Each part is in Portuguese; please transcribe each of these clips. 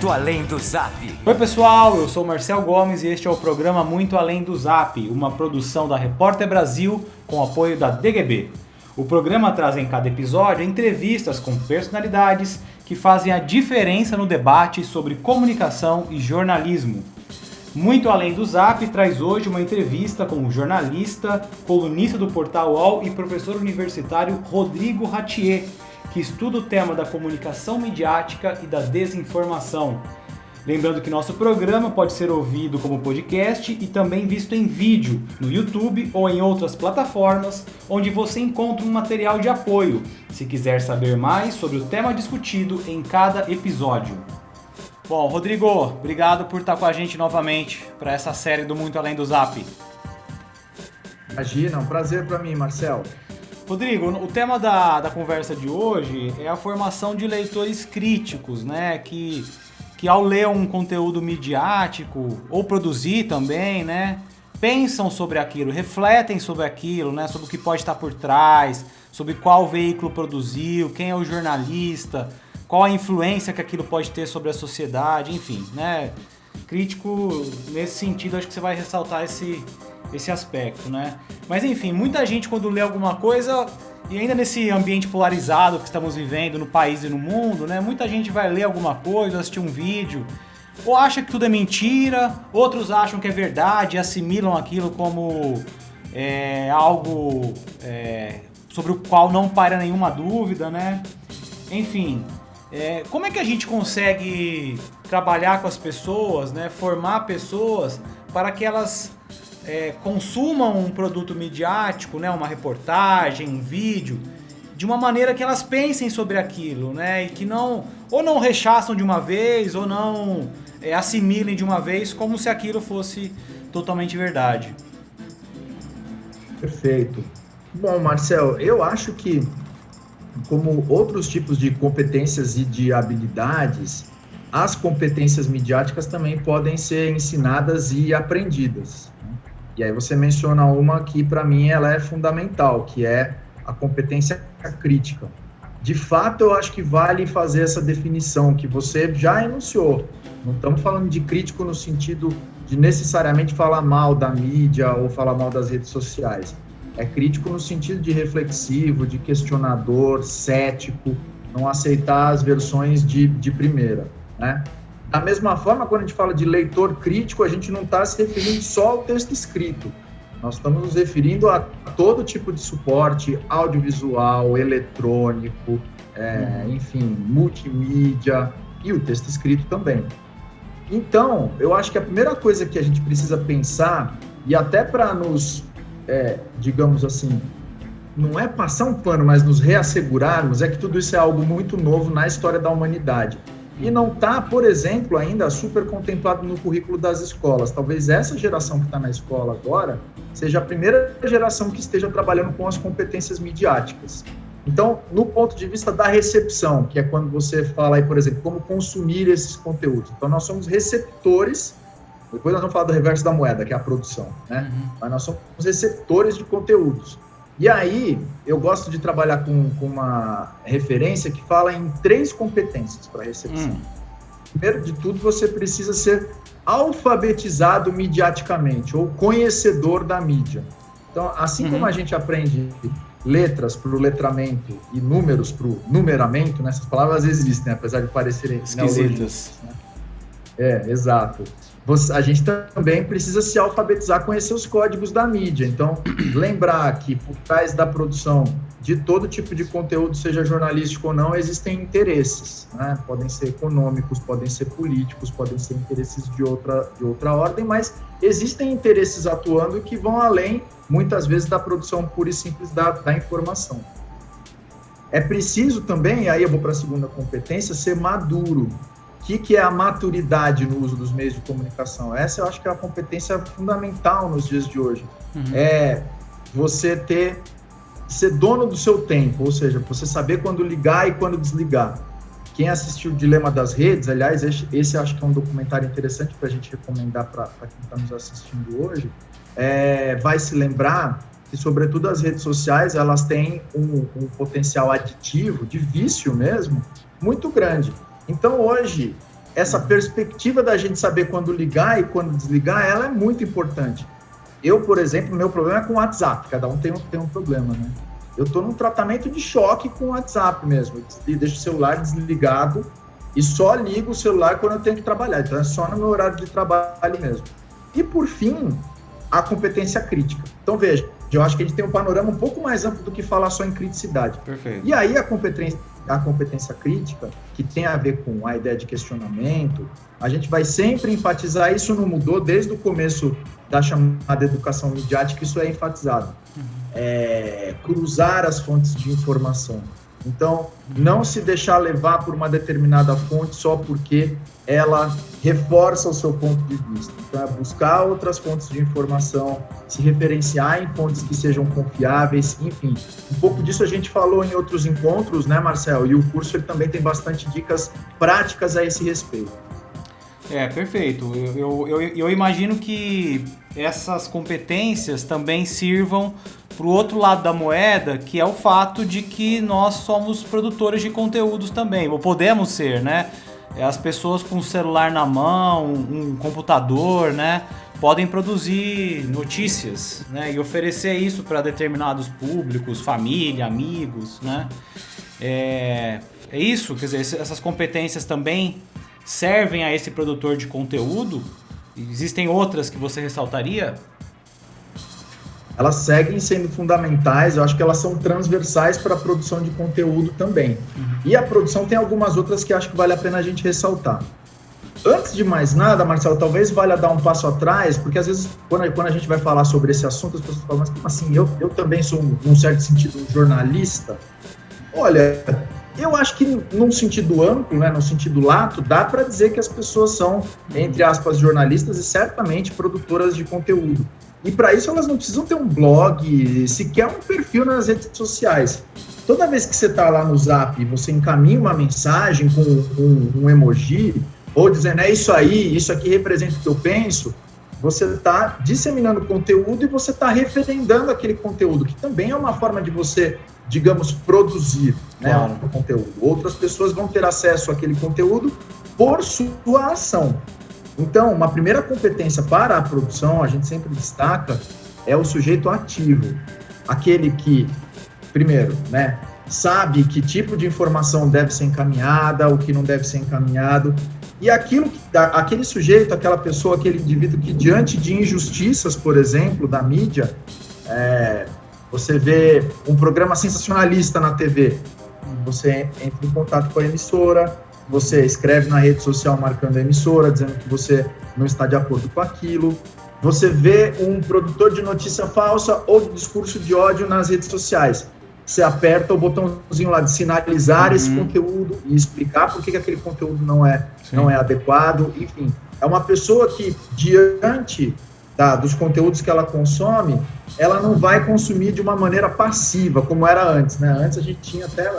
Muito Além do Zap. Oi pessoal, eu sou Marcel Gomes e este é o programa Muito Além do Zap, uma produção da Repórter Brasil com apoio da DGB. O programa traz em cada episódio entrevistas com personalidades que fazem a diferença no debate sobre comunicação e jornalismo. Muito além do Zap, traz hoje uma entrevista com o jornalista, colunista do portal UOL e professor universitário Rodrigo Ratier, que estuda o tema da comunicação midiática e da desinformação. Lembrando que nosso programa pode ser ouvido como podcast e também visto em vídeo no YouTube ou em outras plataformas, onde você encontra um material de apoio, se quiser saber mais sobre o tema discutido em cada episódio. Bom, Rodrigo, obrigado por estar com a gente novamente para essa série do Muito Além do Zap. Imagina, um prazer para mim, Marcel. Rodrigo, o tema da, da conversa de hoje é a formação de leitores críticos, né? Que, que ao ler um conteúdo midiático, ou produzir também, né? Pensam sobre aquilo, refletem sobre aquilo, né? Sobre o que pode estar por trás, sobre qual veículo produziu, quem é o jornalista, qual a influência que aquilo pode ter sobre a sociedade, enfim, né? Crítico, nesse sentido, acho que você vai ressaltar esse, esse aspecto, né? Mas enfim, muita gente quando lê alguma coisa, e ainda nesse ambiente polarizado que estamos vivendo no país e no mundo, né? Muita gente vai ler alguma coisa, assistir um vídeo, ou acha que tudo é mentira, outros acham que é verdade e assimilam aquilo como é, algo é, sobre o qual não para nenhuma dúvida, né? Enfim, é, como é que a gente consegue trabalhar com as pessoas, né? Formar pessoas para que elas é, consumam um produto midiático, né, uma reportagem, um vídeo, de uma maneira que elas pensem sobre aquilo, né, e que não ou não rechaçam de uma vez ou não é, assimilem de uma vez como se aquilo fosse totalmente verdade. Perfeito. Bom, Marcel, eu acho que como outros tipos de competências e de habilidades, as competências midiáticas também podem ser ensinadas e aprendidas. E aí você menciona uma que para mim ela é fundamental, que é a competência crítica. De fato, eu acho que vale fazer essa definição que você já enunciou. Não estamos falando de crítico no sentido de necessariamente falar mal da mídia ou falar mal das redes sociais. É crítico no sentido de reflexivo, de questionador, cético, não aceitar as versões de, de primeira, né? Da mesma forma, quando a gente fala de leitor crítico, a gente não está se referindo só ao texto escrito. Nós estamos nos referindo a todo tipo de suporte audiovisual, eletrônico, é, uhum. enfim, multimídia e o texto escrito também. Então, eu acho que a primeira coisa que a gente precisa pensar, e até para nos, é, digamos assim, não é passar um pano, mas nos reassegurarmos, é que tudo isso é algo muito novo na história da humanidade e não está, por exemplo, ainda super contemplado no currículo das escolas. Talvez essa geração que está na escola agora seja a primeira geração que esteja trabalhando com as competências midiáticas. Então, no ponto de vista da recepção, que é quando você fala aí, por exemplo, como consumir esses conteúdos. Então, nós somos receptores, depois nós vamos falar do reverso da moeda, que é a produção, né? Uhum. Mas nós somos receptores de conteúdos. E aí, eu gosto de trabalhar com, com uma referência que fala em três competências para recepção. Hum. Primeiro de tudo, você precisa ser alfabetizado midiaticamente, ou conhecedor da mídia. Então, assim uhum. como a gente aprende letras para o letramento e números para o numeramento, né? essas palavras existem, apesar de parecerem esquisitas. Né? É, exato você, a gente também precisa se alfabetizar, conhecer os códigos da mídia. Então, lembrar que por trás da produção de todo tipo de conteúdo, seja jornalístico ou não, existem interesses. Né? Podem ser econômicos, podem ser políticos, podem ser interesses de outra, de outra ordem, mas existem interesses atuando que vão além, muitas vezes, da produção pura e simples da, da informação. É preciso também, aí eu vou para a segunda competência, ser maduro que, que é a maturidade no uso dos meios de comunicação? Essa eu acho que é a competência fundamental nos dias de hoje. Uhum. É você ter ser dono do seu tempo, ou seja, você saber quando ligar e quando desligar. Quem assistiu o Dilema das Redes, aliás, esse, esse acho que é um documentário interessante para a gente recomendar para quem está nos assistindo hoje, é, vai se lembrar que, sobretudo, as redes sociais elas têm um, um potencial aditivo, de vício mesmo, muito grande. Então, hoje, essa perspectiva da gente saber quando ligar e quando desligar, ela é muito importante. Eu, por exemplo, meu problema é com o WhatsApp, cada um tem um, tem um problema, né? Eu estou num tratamento de choque com o WhatsApp mesmo. Eu deixo o celular desligado e só ligo o celular quando eu tenho que trabalhar. Então é só no meu horário de trabalho mesmo. E por fim, a competência crítica. Então veja, eu acho que a gente tem um panorama um pouco mais amplo do que falar só em criticidade. Perfeito. E aí a competência, a competência crítica, que tem a ver com a ideia de questionamento, a gente vai sempre enfatizar, isso não mudou desde o começo da chamada educação midiática, isso é enfatizado. Uhum. É, cruzar as fontes de informação. Então, não se deixar levar por uma determinada fonte só porque ela reforça o seu ponto de vista. Então, é buscar outras fontes de informação, se referenciar em fontes que sejam confiáveis, enfim. Um pouco disso a gente falou em outros encontros, né, Marcel? E o curso ele também tem bastante dicas práticas a esse respeito. É, perfeito. Eu, eu, eu imagino que essas competências também sirvam para o outro lado da moeda, que é o fato de que nós somos produtores de conteúdos também, ou podemos ser, né? É, as pessoas com o celular na mão, um computador, né? Podem produzir notícias, né? E oferecer isso para determinados públicos, família, amigos, né? É, é isso, quer dizer, essas competências também servem a esse produtor de conteúdo? Existem outras que você ressaltaria? Elas seguem sendo fundamentais, eu acho que elas são transversais para a produção de conteúdo também. Uhum. E a produção tem algumas outras que acho que vale a pena a gente ressaltar. Antes de mais nada, Marcelo, talvez valha dar um passo atrás, porque às vezes, quando, quando a gente vai falar sobre esse assunto, as pessoas falam, mas como assim? Eu, eu também sou, num certo sentido, um jornalista. Olha, eu acho que, num sentido amplo, né, no sentido lato, dá para dizer que as pessoas são, entre aspas, jornalistas e certamente produtoras de conteúdo. E para isso elas não precisam ter um blog, sequer um perfil nas redes sociais. Toda vez que você está lá no Zap e você encaminha uma mensagem com um, um, emoji, ou dizendo é isso aí, isso aqui representa o que eu penso, você está disseminando conteúdo e você está referendando aquele conteúdo, que também é uma forma de você digamos, produzir né, claro. um conteúdo. Outras pessoas vão ter acesso àquele conteúdo por sua ação. Então, uma primeira competência para a produção, a gente sempre destaca, é o sujeito ativo. Aquele que, primeiro, né, sabe que tipo de informação deve ser encaminhada, o que não deve ser encaminhado, e aquilo que, aquele sujeito, aquela pessoa, aquele indivíduo que diante de injustiças, por exemplo, da mídia, é, você vê um programa sensacionalista na TV, você entra em contato com a emissora, você escreve na rede social marcando a emissora, dizendo que você não está de acordo com aquilo. Você vê um produtor de notícia falsa ou de discurso de ódio nas redes sociais. Você aperta o botãozinho lá de sinalizar uhum. esse conteúdo e explicar por que, que aquele conteúdo não é, não é adequado. Enfim, é uma pessoa que, diante da, dos conteúdos que ela consome, ela não vai consumir de uma maneira passiva, como era antes, né? Antes a gente tinha até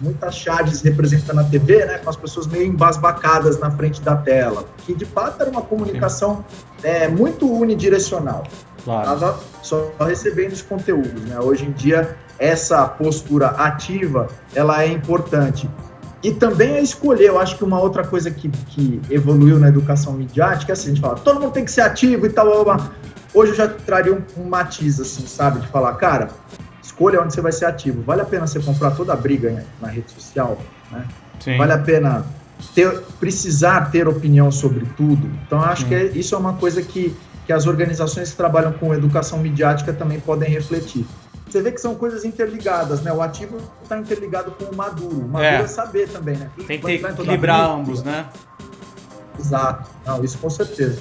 muitas charges representando a TV, né? Com as pessoas meio embasbacadas na frente da tela, que de fato era uma comunicação é, muito unidirecional. Claro. Tava só recebendo os conteúdos, né? Hoje em dia, essa postura ativa, ela é importante. E também é escolher, eu acho que uma outra coisa que, que evoluiu na educação midiática é assim, a gente fala, todo mundo tem que ser ativo e tal, hoje eu já traria um, um matiz, assim, sabe, de falar, cara, escolha onde você vai ser ativo. Vale a pena você comprar toda a briga na rede social, né? Sim. Vale a pena ter, precisar ter opinião sobre tudo. Então, acho Sim. que é, isso é uma coisa que, que as organizações que trabalham com educação midiática também podem refletir você vê que são coisas interligadas, né? O ativo está interligado com o maduro. O maduro é, é saber também, né? Tem que equilibrar ambos, né? Exato. Não, isso com certeza.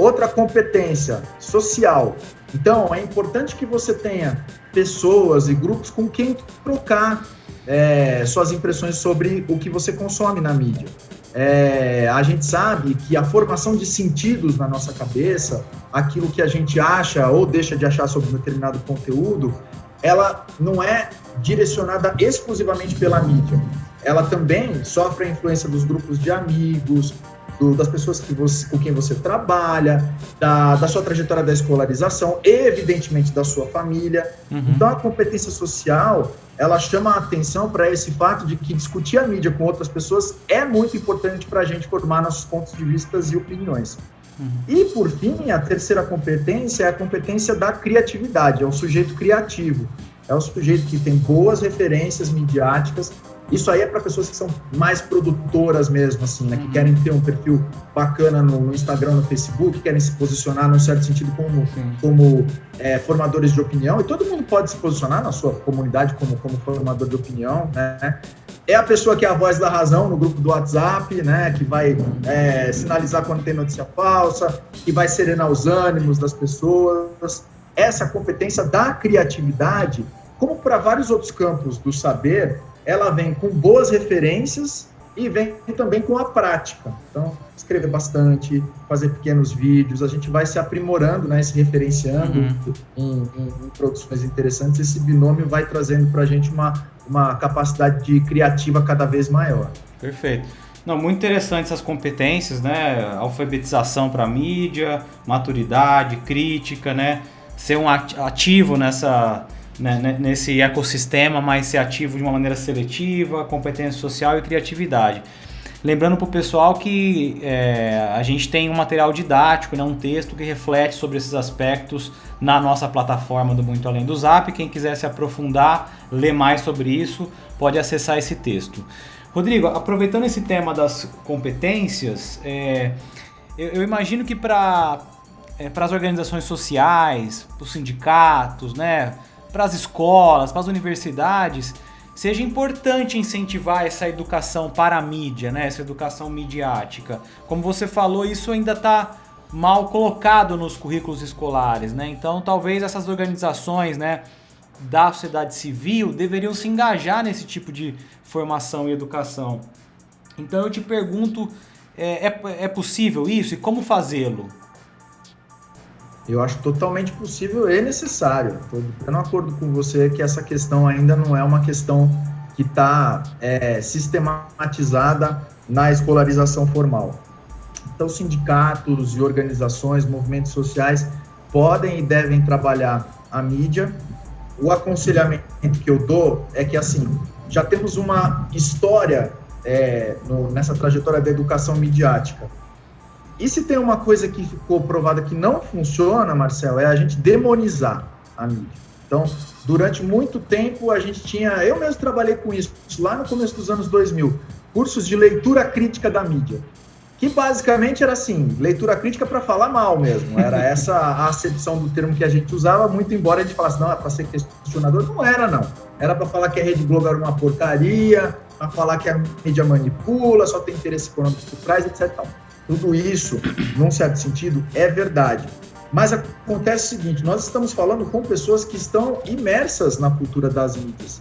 Outra competência social. Então, é importante que você tenha pessoas e grupos com quem trocar é, suas impressões sobre o que você consome na mídia. É, a gente sabe que a formação de sentidos na nossa cabeça, aquilo que a gente acha ou deixa de achar sobre um determinado conteúdo, ela não é direcionada exclusivamente pela mídia. Ela também sofre a influência dos grupos de amigos, do, das pessoas que você, com quem você trabalha, da, da sua trajetória da escolarização, evidentemente da sua família. Uhum. Então, a competência social, ela chama a atenção para esse fato de que discutir a mídia com outras pessoas é muito importante para a gente formar nossos pontos de vista e opiniões. Uhum. E, por fim, a terceira competência é a competência da criatividade, é o sujeito criativo. É o sujeito que tem boas referências midiáticas isso aí é para pessoas que são mais produtoras mesmo, assim, né? Que uhum. querem ter um perfil bacana no, no, Instagram, no Facebook, querem se posicionar num certo sentido como, como é, formadores de opinião. E todo mundo pode se posicionar na sua comunidade como, como formador de opinião, né? É a pessoa que é a voz da razão no grupo do WhatsApp, né? Que vai é, sinalizar quando tem notícia falsa, que vai serenar os ânimos das pessoas. Essa competência da criatividade, como para vários outros campos do saber, ela vem com boas referências e vem também com a prática. Então, escrever bastante, fazer pequenos vídeos, a gente vai se aprimorando, né, se referenciando uhum. em, em, em, produções interessantes. Esse binômio vai trazendo para a gente uma, uma capacidade de criativa cada vez maior. Perfeito. Não, muito interessante essas competências, né? Alfabetização para mídia, maturidade, crítica, né? Ser um ativo nessa né, nesse ecossistema, mas ser ativo de uma maneira seletiva, competência social e criatividade. Lembrando para o pessoal que é, a gente tem um material didático, né, um texto que reflete sobre esses aspectos na nossa plataforma do Muito Além do Zap. Quem quiser se aprofundar, ler mais sobre isso, pode acessar esse texto. Rodrigo, aproveitando esse tema das competências, é, eu, eu, imagino que para é, as organizações sociais, para os sindicatos, né, para as escolas, para as universidades, seja importante incentivar essa educação para a mídia, né? essa educação midiática. Como você falou, isso ainda está mal colocado nos currículos escolares, né? Então, talvez essas organizações, né, da sociedade civil deveriam se engajar nesse tipo de formação e educação. Então, eu te pergunto, é, é, é possível isso e como fazê-lo? Eu acho totalmente possível e necessário. Estou de acordo com você que essa questão ainda não é uma questão que está é, sistematizada na escolarização formal. Então, sindicatos e organizações, movimentos sociais podem e devem trabalhar a mídia. O aconselhamento que eu dou é que, assim, já temos uma história é, no, nessa trajetória da educação midiática e se tem uma coisa que ficou provada que não funciona, Marcel, é a gente demonizar a mídia. Então, durante muito tempo a gente tinha, eu mesmo trabalhei com isso, lá no começo dos anos 2000, cursos de leitura crítica da mídia, que basicamente era assim, leitura crítica para falar mal mesmo, era essa a acepção do termo que a gente usava, muito embora a gente falasse, não, é para ser questionador, não era não, era para falar que a Rede Globo era uma porcaria, para falar que a mídia manipula, só tem interesse econômico por trás, etc. Tal. Tudo isso, num certo sentido, é verdade. Mas acontece o seguinte: nós estamos falando com pessoas que estão imersas na cultura das mídias.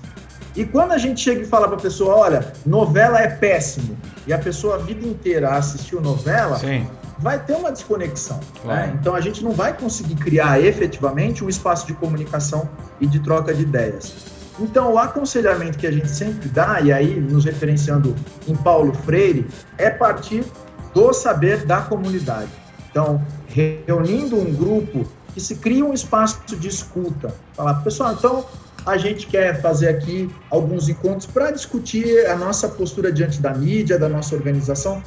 E quando a gente chega e fala para a pessoa, olha, novela é péssimo, e a pessoa a vida inteira assistiu novela, Sim. vai ter uma desconexão. Né? Claro. Né? Então a gente não vai conseguir criar efetivamente um espaço de comunicação e de troca de ideias. Então, o aconselhamento que a gente sempre dá, e aí nos referenciando em Paulo Freire, é partir do saber da comunidade. Então, reunindo um grupo que se cria um espaço de escuta. Falar, pessoal, então a gente quer fazer aqui alguns encontros para discutir a nossa postura diante da mídia, da nossa organização.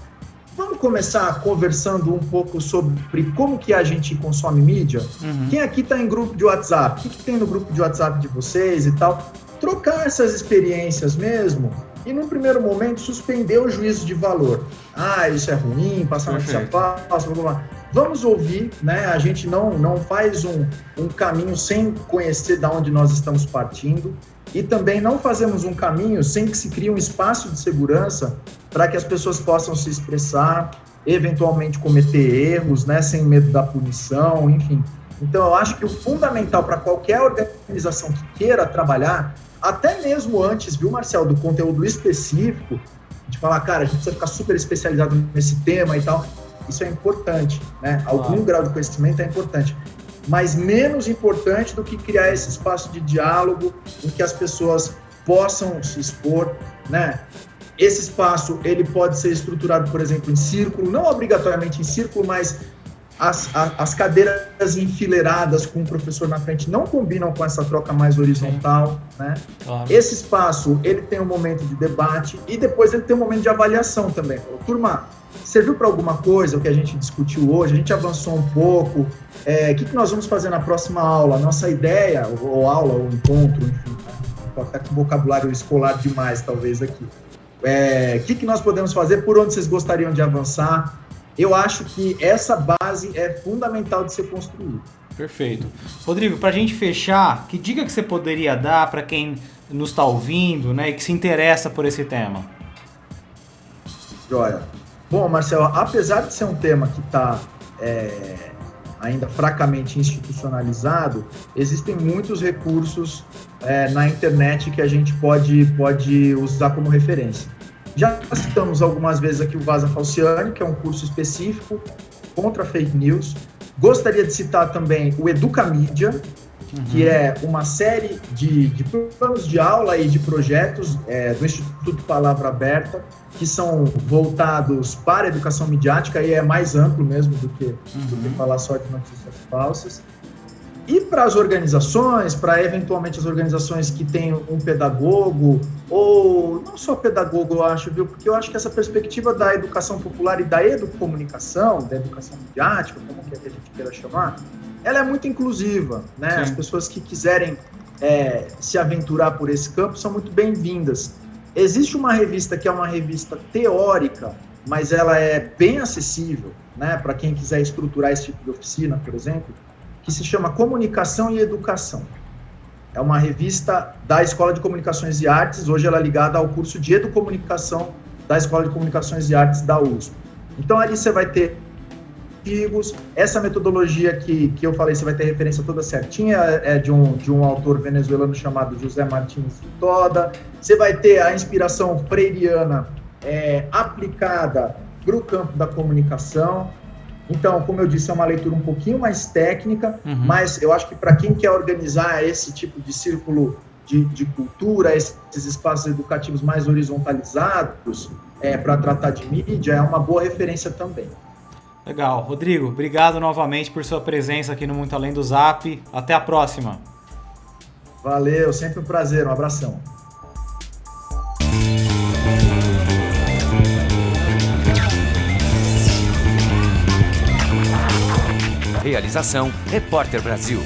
Vamos começar conversando um pouco sobre como que a gente consome mídia? Uhum. Quem aqui está em grupo de WhatsApp? O que, que tem no grupo de WhatsApp de vocês e tal? Trocar essas experiências mesmo e, num primeiro momento, suspender o juízo de valor. Ah, isso é ruim, passar notícia falsa, blá, blá. Vamos ouvir, né? A gente não, não faz um, um caminho sem conhecer de onde nós estamos partindo e também não fazemos um caminho sem que se crie um espaço de segurança para que as pessoas possam se expressar, eventualmente cometer erros, né? Sem medo da punição, enfim. Então, eu acho que o fundamental para qualquer organização que queira trabalhar até mesmo antes, viu, Marcel, do conteúdo específico, de falar, cara, a gente precisa ficar super especializado nesse tema e tal. Isso é importante, né? Algum ah. grau de conhecimento é importante. Mas menos importante do que criar esse espaço de diálogo em que as pessoas possam se expor, né? esse espaço ele pode ser estruturado, por exemplo, em círculo, não obrigatoriamente em círculo, mas as, as, cadeiras enfileiradas com o professor na frente não combinam com essa troca mais horizontal, né? Claro. Esse espaço, ele tem um momento de debate e depois ele tem um momento de avaliação também. Turma, serviu para alguma coisa o que a gente discutiu hoje? A gente avançou um pouco. É, o que, que nós vamos fazer na próxima aula? Nossa ideia, ou, ou aula, ou encontro, enfim, né? até com vocabulário escolar demais, talvez, aqui. É, o que, que nós podemos fazer? Por onde vocês gostariam de avançar? Eu acho que essa base é fundamental de ser construída. Perfeito. Rodrigo, para a gente fechar, que dica que você poderia dar para quem nos está ouvindo né, e que se interessa por esse tema? Joia. Bom, Marcelo, apesar de ser um tema que está é, ainda fracamente institucionalizado, existem muitos recursos é, na internet que a gente pode, pode usar como referência. Já citamos algumas vezes aqui o Vaza Falciani, que é um curso específico contra fake news. Gostaria de citar também o Educamídia, uhum. que é uma série de, de, planos de aula e de projetos é, do Instituto Palavra Aberta, que são voltados para a educação midiática e é mais amplo mesmo do que, uhum. do que uhum. falar só de notícias falsas. E para as organizações, para eventualmente as organizações que têm um pedagogo, ou não só pedagogo, eu acho, viu? Porque eu acho que essa perspectiva da educação popular e da educomunicação, da educação midiática, como que a gente queira chamar, ela é muito inclusiva, né? Sim. As pessoas que quiserem é, se aventurar por esse campo são muito bem-vindas. Existe uma revista que é uma revista teórica, mas ela é bem acessível, né? Para quem quiser estruturar esse tipo de oficina, por exemplo, que se chama Comunicação e Educação. É uma revista da Escola de Comunicações e Artes, hoje ela é ligada ao curso de Educomunicação da Escola de Comunicações e Artes da USP. Então ali você vai ter artigos, essa metodologia que, que eu falei, você vai ter referência toda certinha, é de um, de um autor venezuelano chamado José Martins Toda, você vai ter a inspiração freiriana é, aplicada para o campo da comunicação, então, como eu disse, é uma leitura um pouquinho mais técnica, uhum. mas eu acho que para quem quer organizar esse tipo de círculo de, de cultura, esses espaços educativos mais horizontalizados, é, para tratar de mídia, é uma boa referência também. Legal. Rodrigo, obrigado novamente por sua presença aqui no Muito Além do Zap. Até a próxima. Valeu, sempre um prazer. Um abração. Realização Repórter Brasil.